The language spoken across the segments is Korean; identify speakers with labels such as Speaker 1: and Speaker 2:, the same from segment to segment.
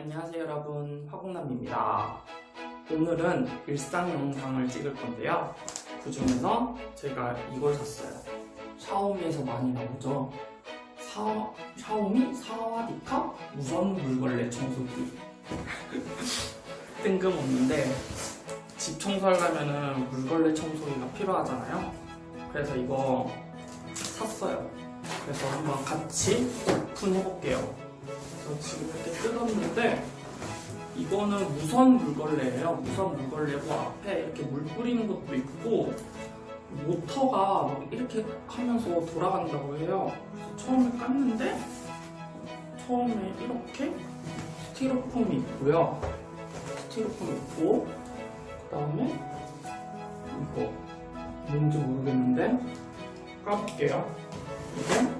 Speaker 1: 안녕하세요 여러분. 화공남입니다. 오늘은 일상 영상을 찍을 건데요. 그 중에서 제가 이걸 샀어요. 샤오미에서 많이 나오죠. 사, 샤오미? 사와디카? 무선 물걸레 청소기. 뜬금없는데 집 청소하려면 물걸레 청소기가 필요하잖아요. 그래서 이거 샀어요. 그래서 한번 같이 오픈해볼게요 그래서 지금 이렇게 뜯었는데 이거는 무선 물걸레예요. 무선 물걸레고 앞에 이렇게 물 뿌리는 것도 있고 모터가 막 이렇게 하면서 돌아간다고 해요. 처음에 깠는데 처음에 이렇게 스티로폼이 있고요. 스티로폼 있고 그 다음에 이거 뭔지 모르겠는데 까볼게요. 이게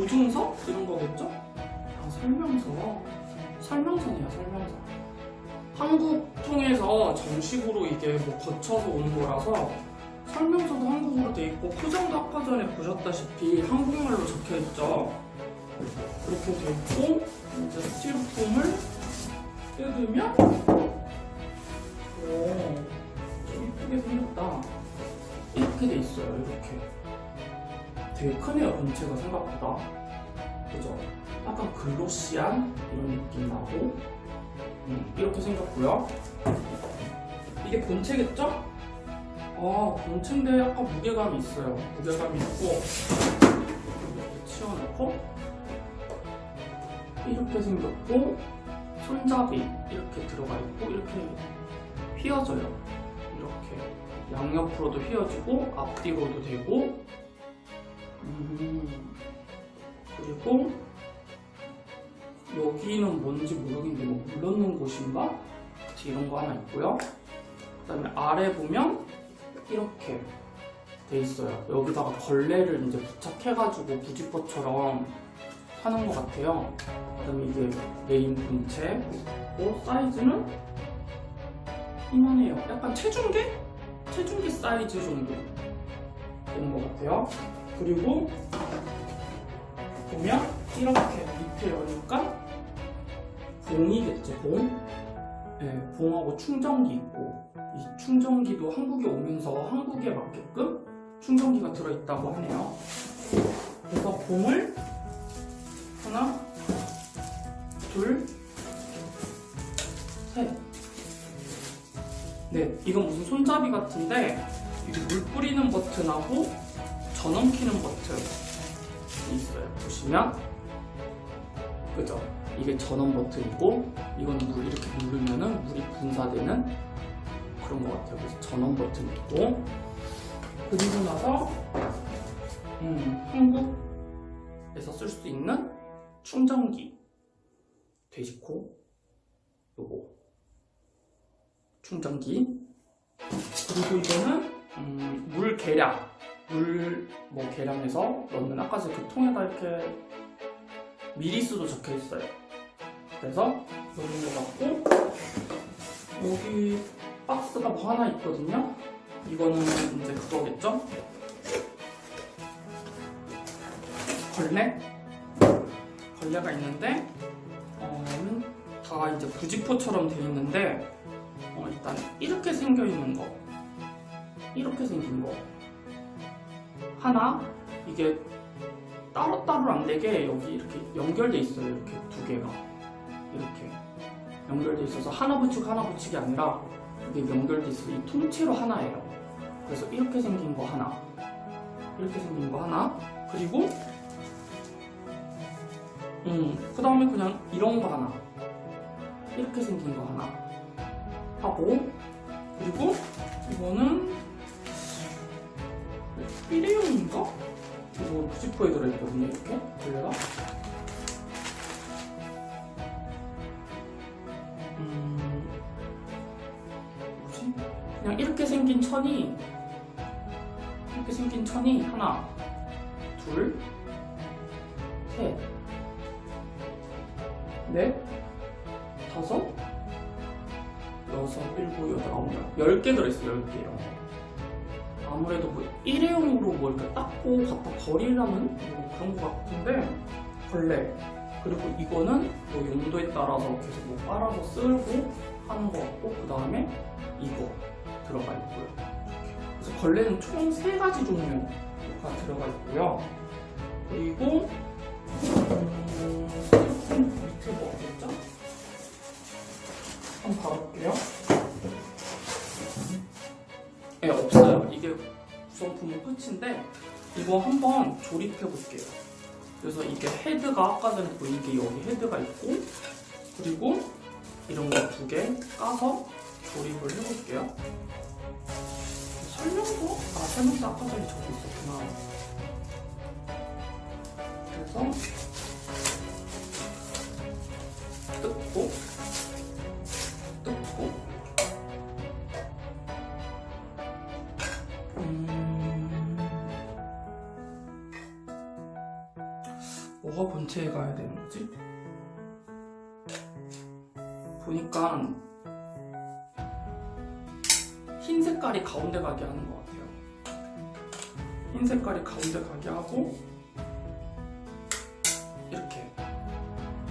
Speaker 1: 보증서? 이런 거겠죠? 아, 설명서. 설명서네요, 설명서. 한국 통해서 정식으로 이게 뭐 거쳐서 온 거라서 설명서도 한국어로 돼 있고 포장도 아까 전에 보셨다시피 한국말로 적혀 있죠. 이렇게 돼 있고 이제 스티로폼을 뜯으면 오, 좀 이쁘게 생겼다. 이렇게 돼 있어요, 이렇게. 되게 크네요 본체가 생각보다. 그죠? 약간 글로시한 이런 느낌 나고. 음, 이렇게 생겼고요. 이게 본체겠죠? 아 본체인데 약간 무게감이 있어요. 무게감이 있고. 이렇게 치워놓고. 이렇게 생겼고. 손잡이 이렇게 들어가 있고 이렇게 휘어져요. 이렇게. 양옆으로도 휘어지고 앞뒤로도 되고 음, 그리고 여기는 뭔지 모르겠는데 뭐물 넣는 곳인가? 이런 거 하나 있고요. 그 다음에 아래 보면 이렇게 돼 있어요. 여기다가 걸레를 이제 부착해가지고 부지포처럼 하는 것 같아요. 그 다음에 이게 메인 본체 그 사이즈는 이만해요. 약간 체중계? 체중계 사이즈 정도 되는 것 같아요. 그리고 보면 이렇게 밑에 여니까 봉이겠죠. 봉? 네, 봉하고 충전기 있고 이 충전기도 한국에 오면서 한국에 맞게끔 충전기가 들어있다고 하네요. 그래서 봉을 하나 둘셋. 네, 이건 무슨 손잡이 같은데 이게 물 뿌리는 버튼하고 전원 키는 버튼이 있어요. 보시면 그죠? 이게 전원 버튼이고 이거는 물 이렇게 누르면은 물이 분사되는 그런 것 같아요. 그래서 전원 버튼 있고 그리고 나서 음, 한국에서 쓸 수 있는 충전기 돼지코 요거 충전기 그리고 이거는 음, 물 계량 물 뭐 계량해서 넣는 아까 그 통에다 이렇게 미리수도 적혀 있어요. 그래서 것 같고 여기 박스가 뭐 하나 있거든요. 이거는 이제 그거겠죠? 걸레? 걸레가 있는데 어, 다 이제 부지포처럼 되어 있는데 어, 일단 이렇게 생겨 있는 거 이렇게 생긴 거 하나? 이게 따로따로 안 되게 여기 이렇게 연결돼 있어요 이렇게 두 개가. 이렇게 연결돼 있어서 하나 붙이고 하나 붙이기 아니라 이게 연결돼 있어서 이 통째로 하나예요. 그래서 이렇게 생긴 거 하나. 이렇게 생긴 거 하나. 그리고 음그 다음에 그냥 이런 거 하나. 이렇게 생긴 거 하나. 하고 그리고 이거는 일회용인가? 이거 90%에 들어있거든요 이렇게 걸레가 음... 뭐지? 그냥 이렇게 생긴 천이 이렇게 생긴 천이 하나 둘 셋, 넷, 다섯, 여섯, 일곱, 여덟, 아홉, 열. 열개 들어있어요, 열 개요. 아무래도 뭐 일회용으로 뭐 이렇게 닦고 갖다 버리려면 뭐 그런 것 같은데 벌레 그리고 이거는 뭐 용도에 따라서 계속 뭐 빨아서 쓸고 하는 것 같고 그 다음에 이거 들어가 있고요. 그래서 벌레는 총세 가지 종류가 들어가 있고요. 그리고 음, 밑에 뭐 없겠죠? 한번 봐볼게요. 네, 없어요. 구성품은 끝인데 이거 한번 조립해 볼게요. 그래서 이게 헤드가 아까 전에 보인 게 여기 헤드가 있고 그리고 이런 거 두 개 까서 조립을 해볼게요. 설명서? 아, 설명서 아까 전에 적혀 있었구나. 그래서 뜯고 뭐가 본체에 가야 되는 거지? 보니까 흰 색깔이 가운데 가게 하는 것 같아요. 흰 색깔이 가운데 가게 하고 이렇게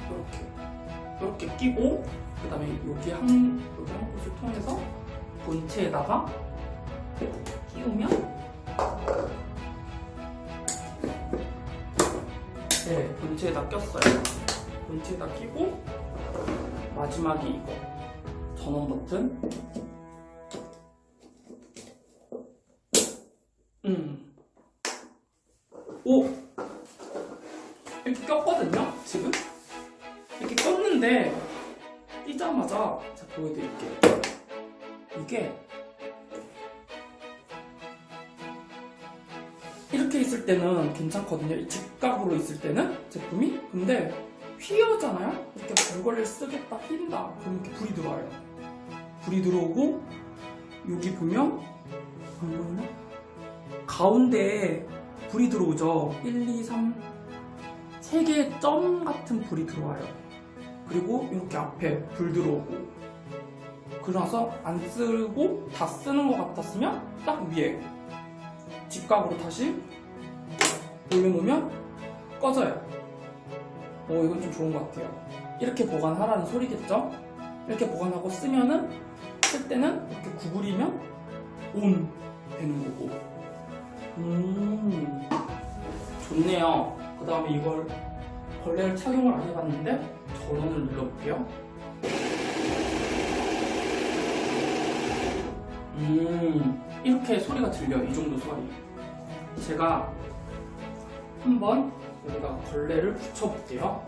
Speaker 1: 이렇게 이렇게 끼고 그 다음에 여기 한 여기 한 곳을 통해서 본체에다가 끼우면 본체에다 꼈어요. 본체에다 끼고 마지막이 이거 전원 버튼 음. 오! 이렇게 꼈거든요, 지금? 이렇게 꼈는데, 뛰자마자, 자, 보여드릴게요. 이게, 이렇게 있을 때는 괜찮거든요. 이 직각으로 있을 때는, 제품이. 근데, 휘어잖아요? 이렇게 별거를 쓰겠다, 휜다. 그럼 이렇게 불이 들어와요. 불이 들어오고, 여기 보면, 안 보이나? 가운데에 불이 들어오죠. 1, 2, 3, 3개의 점 같은 불이 들어와요. 그리고 이렇게 앞에 불 들어오고. 그러나서 안 쓰고 다 쓰는 것 같았으면 딱 위에 직각으로 다시 올려놓으면 꺼져요. 오, 이건 좀 좋은 것 같아요. 이렇게 보관하라는 소리겠죠? 이렇게 보관하고 쓰면은 쓸 때는 이렇게 구부리면 온 되는 거고. 음, 좋네요. 그 다음에 이걸 벌레를 착용을 안 해봤는데 전원을 눌러볼게요. 음, 이렇게 소리가 들려요. 이 정도 소리. 제가 한번 여기다 걸레를 붙여볼게요.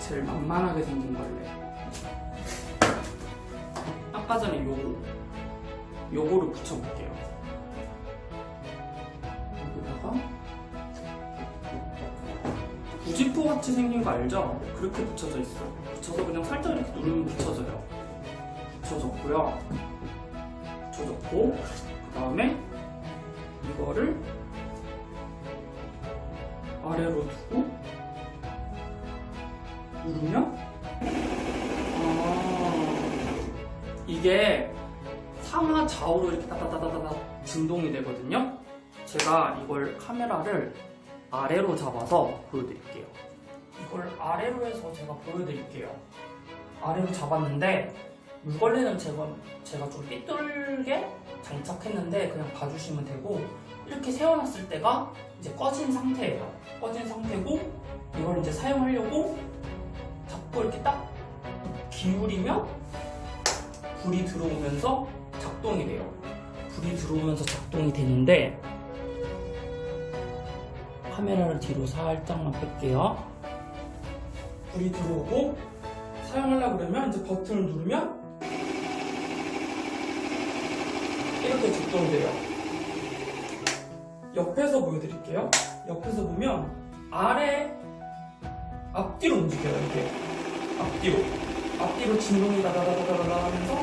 Speaker 1: 제일 만만하게 생긴 걸레. 아까 전에 요거, 요거를 붙여볼게요. 여기다가 부지포 같이 생긴 거 알죠? 그렇게 붙여져 있어요. 붙여서 그냥 살짝 이렇게 누르면 붙여져요. 붙여졌고요. 붙여졌고 그 다음에 이거를 아래로 두고 누르면 아 이게 상하 좌우로 이렇게 따다다다다 진동이 되거든요. 제가 이걸 카메라를 아래로 잡아서 보여드릴게요. 이걸 아래로 해서 제가 보여드릴게요. 아래로 잡았는데 물걸레는 제가, 제가 좀 삐뚤게 장착했는데 그냥 봐주시면 되고 이렇게 세워놨을 때가 이제 꺼진 상태예요. 꺼진 상태고 이걸 이제 사용하려고 잡고 이렇게 딱 기울이면 불이 들어오면서 작동이 돼요. 불이 들어오면서 작동이 되는데 카메라를 뒤로 살짝만 뺄게요. 불이 들어오고 사용하려고 그러면 이제 버튼을 누르면 이렇게 작동돼요. 옆에서 보여드릴게요. 옆에서 보면 아래 앞뒤로 움직여요. 이렇게 앞뒤로 앞뒤로 진동이 다다다다다다 하면서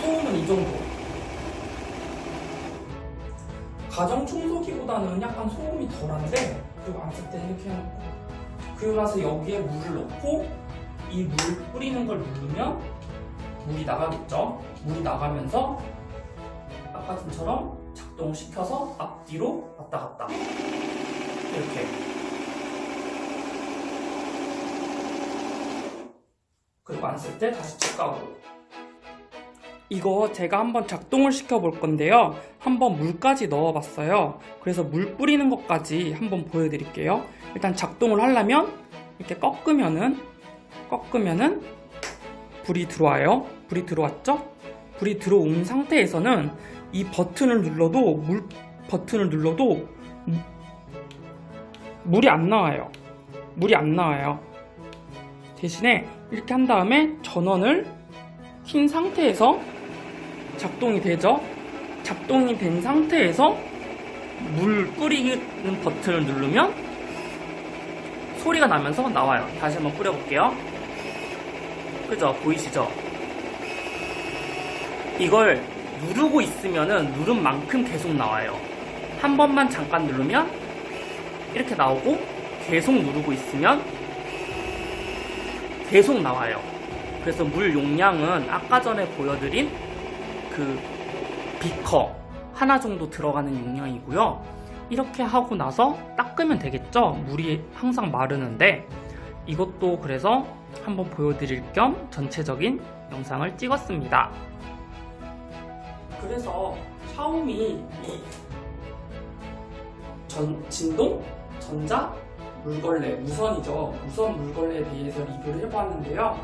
Speaker 1: 소음은 이 정도. 가정 청소기보다는 약간 소음이 덜한데 그리고 안쓸 때는 이렇게 해놓고 그리고 나서 여기에 물을 넣고 이 물 뿌리는 걸 누르면 물이 나가겠죠. 물이 나가면서 전처럼 작동을 시켜서 앞뒤로 왔다 갔다. 이렇게. 그리고 안 쓸 때 다시 직각으로 이거 제가 한번 작동을 시켜 볼 건데요. 한번 물까지 넣어 봤어요. 그래서 물 뿌리는 것까지 한번 보여드릴게요. 일단 작동을 하려면 이렇게 꺾으면은 꺾으면은 불이 들어와요. 불이 들어왔죠? 불이 들어온 상태에서는 이 버튼을 눌러도 물 버튼을 눌러도 무- 물이 안 나와요. 물이 안 나와요. 대신에 이렇게 한 다음에 전원을 킨 상태에서 작동이 되죠? 작동이 된 상태에서 물 뿌리는 버튼을 누르면 소리가 나면서 나와요. 다시 한번 뿌려볼게요. 그죠? 보이시죠? 이걸 누르고 있으면은 누른 만큼 계속 나와요. 한 번만 잠깐 누르면 이렇게 나오고 계속 누르고 있으면 계속 나와요. 그래서 물 용량은 아까 전에 보여드린 그 비커 하나 정도 들어가는 용량이고요. 이렇게 하고 나서 닦으면 되겠죠? 물이 항상 마르는데. 이것도 그래서 한번 보여드릴 겸 전체적인 영상을 찍었습니다 그래서 샤오미 이 전, 진동, 전자, 물걸레, 무선이죠. 무선 물걸레에 대해서 리뷰를 해봤는데요.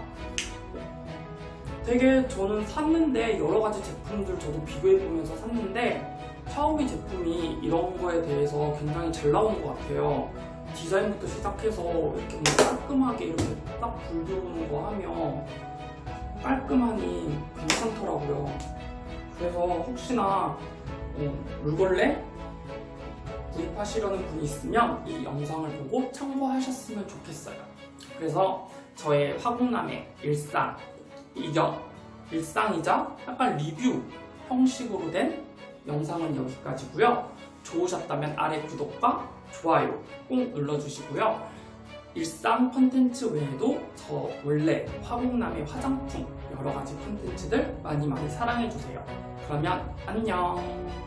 Speaker 1: 되게 저는 샀는데 여러 가지 제품들 저도 비교해보면서 샀는데 샤오미 제품이 이런 거에 대해서 굉장히 잘 나온 것 같아요. 디자인부터 시작해서 이렇게 뭐 깔끔하게 이렇게 딱 불 들어오는 거 하면 깔끔하니 괜찮더라고요. 그래서 혹시나 어, 물걸레 구입하시려는 분이 있으면 이 영상을 보고 참고하셨으면 좋겠어요. 그래서 저의 화공남의 일상, 이겨 일상이자 약간 리뷰 형식으로 된 영상은 여기까지고요. 좋으셨다면 아래 구독과 좋아요 꼭 눌러주시고요. 일상 콘텐츠 외에도 저 원래 화공남의 화장품 여러 가지 콘텐츠들 많이 많이 사랑해주세요. 그러면 안녕!